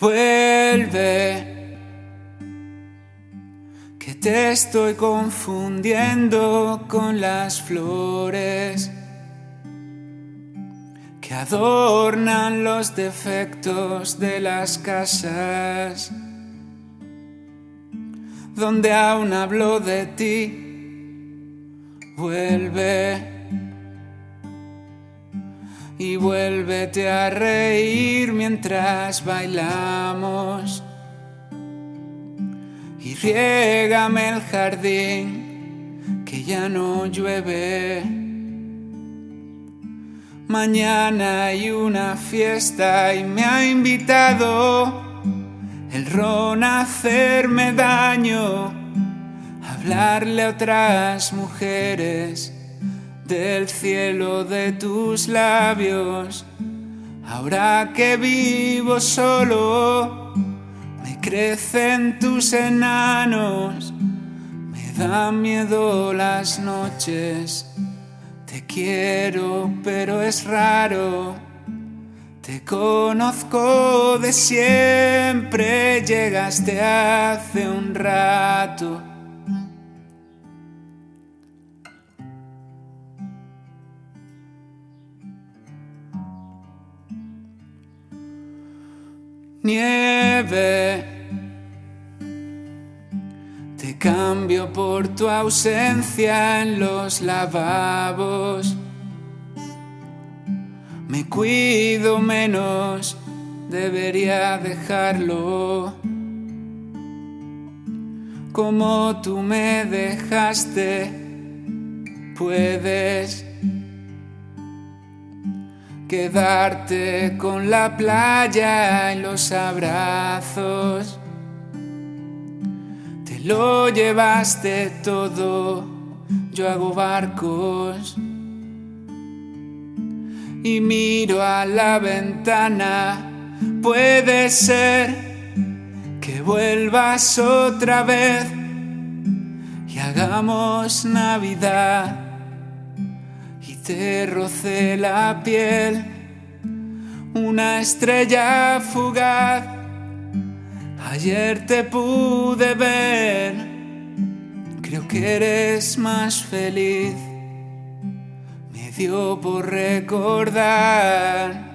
Vuelve, que te estoy confundiendo con las flores que adornan los defectos de las casas, donde aún hablo de ti. Vuelve vuélvete a reír mientras bailamos. Y riégame el jardín que ya no llueve. Mañana hay una fiesta y me ha invitado el ron a hacerme daño, hablarle a otras mujeres del cielo de tus labios. Ahora que vivo solo, me crecen tus enanos, me dan miedo las noches. Te quiero, pero es raro. Te conozco de siempre, llegaste hace un rato. Nieve. Te cambio por tu ausencia en los lavabos. Me cuido menos, debería dejarlo. Como tú me dejaste, puedes quedarte con la playa en los abrazos. Te lo llevaste todo, yo hago barcos. Y miro a la ventana, puede ser que vuelvas otra vez y hagamos Navidad te rocé la piel, una estrella fugaz. Ayer te pude ver, creo que eres más feliz. Me dio por recordar